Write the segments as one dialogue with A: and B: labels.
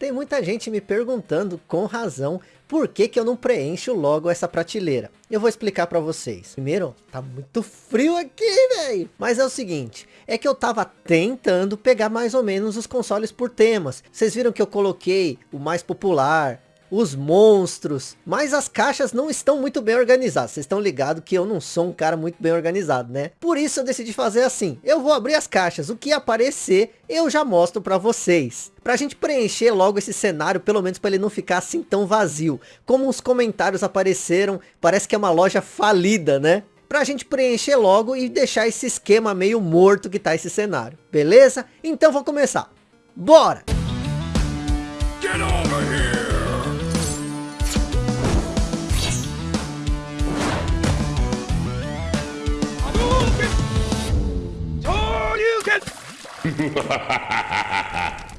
A: Tem muita gente me perguntando, com razão, por que, que eu não preencho logo essa prateleira. Eu vou explicar para vocês. Primeiro, tá muito frio aqui, velho. Mas é o seguinte, é que eu tava tentando pegar mais ou menos os consoles por temas. Vocês viram que eu coloquei o mais popular, os monstros, mas as caixas não estão muito bem organizadas. Vocês estão ligados que eu não sou um cara muito bem organizado, né? Por isso eu decidi fazer assim. Eu vou abrir as caixas, o que aparecer eu já mostro para vocês. Pra gente preencher logo esse cenário, pelo menos para ele não ficar assim tão vazio. Como os comentários apareceram, parece que é uma loja falida, né? Pra gente preencher logo e deixar esse esquema meio morto que tá esse cenário. Beleza? Então vou começar. Bora!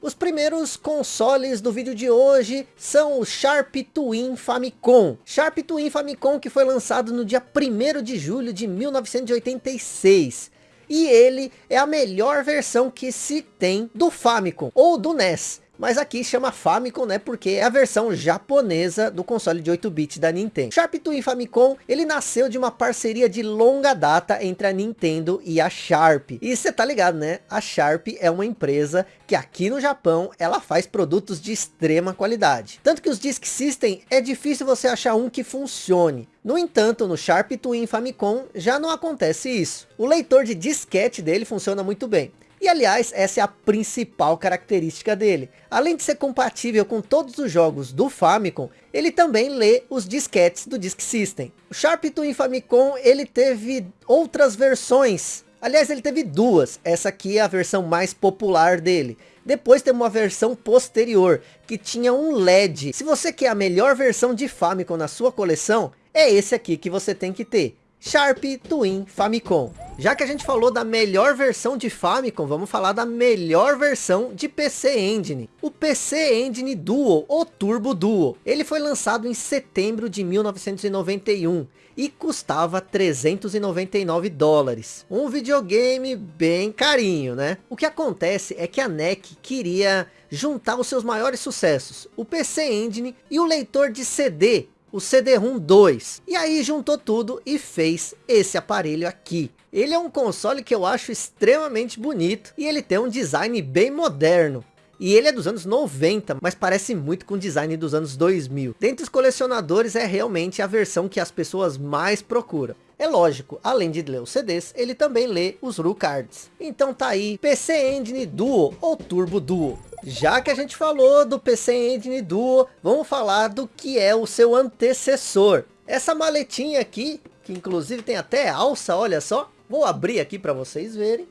A: Os primeiros consoles do vídeo de hoje são o Sharp Twin Famicom. Sharp Twin Famicom que foi lançado no dia 1 de julho de 1986. E ele é a melhor versão que se tem do Famicom, ou do NES mas aqui chama Famicom, né, porque é a versão japonesa do console de 8 bits da Nintendo. Sharp Twin Famicom, ele nasceu de uma parceria de longa data entre a Nintendo e a Sharp. E você tá ligado, né? A Sharp é uma empresa que aqui no Japão, ela faz produtos de extrema qualidade. Tanto que os Disk System, é difícil você achar um que funcione. No entanto, no Sharp Twin Famicom já não acontece isso. O leitor de disquete dele funciona muito bem. E aliás, essa é a principal característica dele. Além de ser compatível com todos os jogos do Famicom, ele também lê os disquetes do Disk System. O Sharp Twin Famicom, ele teve outras versões. Aliás, ele teve duas. Essa aqui é a versão mais popular dele. Depois tem uma versão posterior, que tinha um LED. Se você quer a melhor versão de Famicom na sua coleção, é esse aqui que você tem que ter. Sharp Twin Famicom. Já que a gente falou da melhor versão de Famicom, vamos falar da melhor versão de PC Engine. O PC Engine Duo, ou Turbo Duo. Ele foi lançado em setembro de 1991 e custava 399 dólares. Um videogame bem carinho, né? O que acontece é que a NEC queria juntar os seus maiores sucessos, o PC Engine e o leitor de CD o CD-ROM 2. E aí juntou tudo e fez esse aparelho aqui. Ele é um console que eu acho extremamente bonito e ele tem um design bem moderno. E ele é dos anos 90, mas parece muito com o design dos anos 2000. Dentre os colecionadores é realmente a versão que as pessoas mais procuram. É lógico, além de ler os CDs, ele também lê os RU cards. Então tá aí, PC Engine Duo ou Turbo Duo. Já que a gente falou do PC Engine Duo, vamos falar do que é o seu antecessor. Essa maletinha aqui, que inclusive tem até alça, olha só. Vou abrir aqui para vocês verem.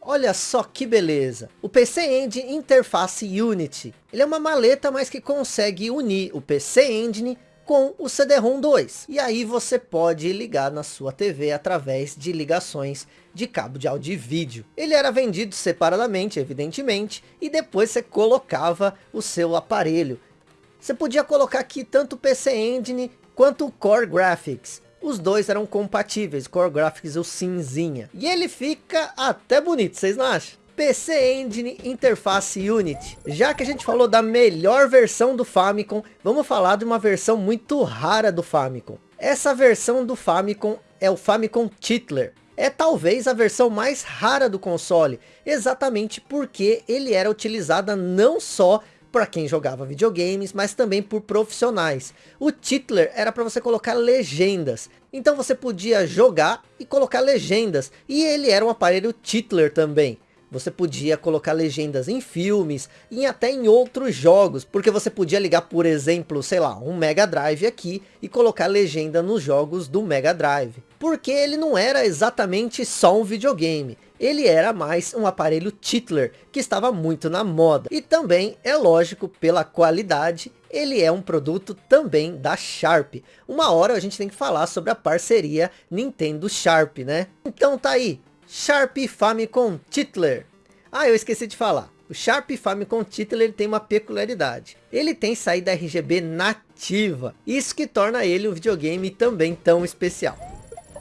A: Olha só que beleza. O PC Engine Interface Unity. Ele é uma maleta, mas que consegue unir o PC Engine com o CD-ROM 2. E aí você pode ligar na sua TV através de ligações de cabo de áudio e vídeo. Ele era vendido separadamente, evidentemente, e depois você colocava o seu aparelho. Você podia colocar aqui tanto o PC Engine quanto o Core Graphics. Os dois eram compatíveis, Core Graphics o cinzinha. E ele fica até bonito, vocês não acham? PC Engine Interface Unity. Já que a gente falou da melhor versão do Famicom, vamos falar de uma versão muito rara do Famicom. Essa versão do Famicom é o Famicom Titler. É talvez a versão mais rara do console, exatamente porque ele era utilizada não só para quem jogava videogames, mas também por profissionais. O Titler era para você colocar legendas. Então você podia jogar e colocar legendas. E ele era um aparelho Titler também. Você podia colocar legendas em filmes e até em outros jogos, porque você podia ligar, por exemplo, sei lá, um Mega Drive aqui e colocar legenda nos jogos do Mega Drive. Porque ele não era exatamente só um videogame, ele era mais um aparelho Titler, que estava muito na moda. E também, é lógico, pela qualidade, ele é um produto também da Sharp. Uma hora a gente tem que falar sobre a parceria Nintendo Sharp, né? Então tá aí, Sharp Famicom Titler. Ah, eu esqueci de falar. O Sharp Famicom Titler tem uma peculiaridade. Ele tem saída RGB nativa. Isso que torna ele um videogame também tão especial.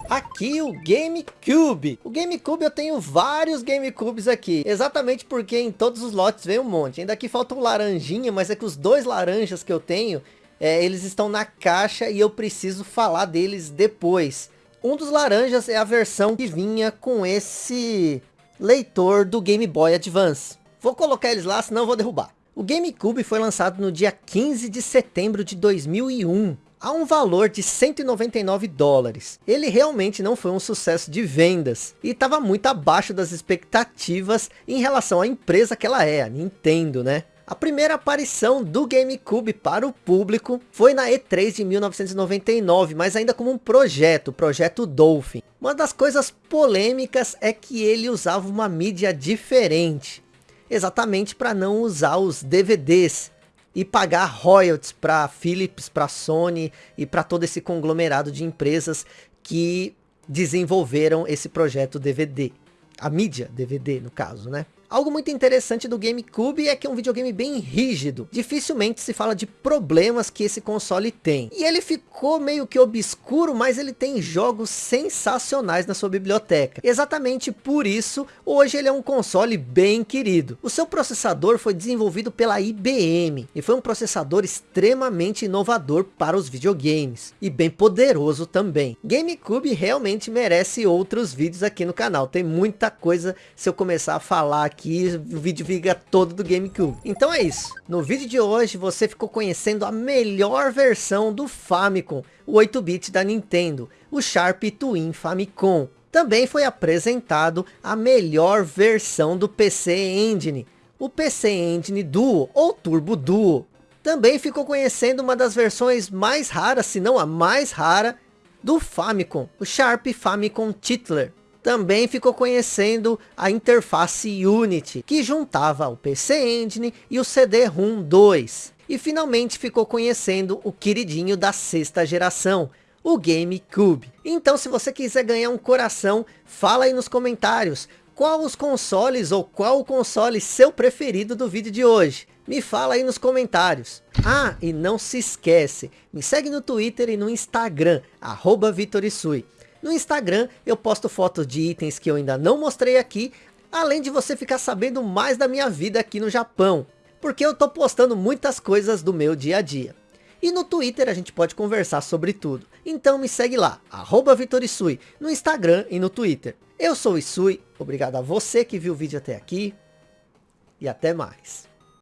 A: Aqui o GameCube. O GameCube eu tenho vários GameCubes aqui. Exatamente porque em todos os lotes vem um monte. Ainda aqui falta um laranjinha, mas é que os dois laranjas que eu tenho, é, eles estão na caixa e eu preciso falar deles depois. Um dos laranjas é a versão que vinha com esse leitor do Game Boy Advance. Vou colocar eles lá, senão vou derrubar. O GameCube foi lançado no dia 15 de setembro de 2001 a um valor de 199 dólares. Ele realmente não foi um sucesso de vendas e estava muito abaixo das expectativas em relação à empresa que ela é, a Nintendo, né? A primeira aparição do GameCube para o público foi na E3 de 1999, mas ainda como um projeto, o projeto Dolphin. Uma das coisas polêmicas é que ele usava uma mídia diferente, exatamente para não usar os DVDs e pagar royalties para Philips, para Sony e para todo esse conglomerado de empresas que desenvolveram esse projeto DVD. A mídia DVD, no caso, né? Algo muito interessante do GameCube é que é um videogame bem rígido. Dificilmente se fala de problemas que esse console tem. E ele ficou meio que obscuro, mas ele tem jogos sensacionais na sua biblioteca. Exatamente por isso, hoje ele é um console bem querido. O seu processador foi desenvolvido pela IBM e foi um processador extremamente inovador para os videogames. E bem poderoso também. GameCube realmente merece outros vídeos aqui no canal. Tem muita coisa se eu começar a falar aqui aqui o vídeo fica todo do GameCube. Então é isso. No vídeo de hoje você ficou conhecendo a melhor versão do Famicom, o 8-bit da Nintendo, o Sharp Twin Famicom. Também foi apresentado a melhor versão do PC Engine, o PC Engine Duo ou Turbo Duo. Também ficou conhecendo uma das versões mais raras, se não a mais rara, do Famicom, o Sharp Famicom Titler também ficou conhecendo a interface Unity, que juntava o PC Engine e o CD-ROM 2. E finalmente ficou conhecendo o queridinho da sexta geração, o GameCube. Então se você quiser ganhar um coração, fala aí nos comentários qual os consoles ou qual o console seu preferido do vídeo de hoje. Me fala aí nos comentários. Ah, e não se esquece, me segue no Twitter e no Instagram, arroba Vitorisui. No Instagram eu posto fotos de itens que eu ainda não mostrei aqui, além de você ficar sabendo mais da minha vida aqui no Japão, porque eu tô postando muitas coisas do meu dia a dia. E no Twitter a gente pode conversar sobre tudo. Então me segue lá, arroba Vitorisui, no Instagram e no Twitter. Eu sou o Isui, obrigado a você que viu o vídeo até aqui, e até mais.